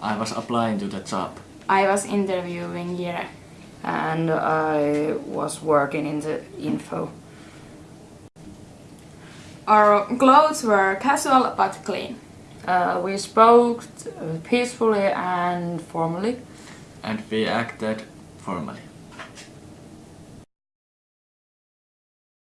I was applying to the job. I was interviewing here, And I was working in the info. Our clothes were casual but clean. Uh, we spoke peacefully and formally. And we acted formally.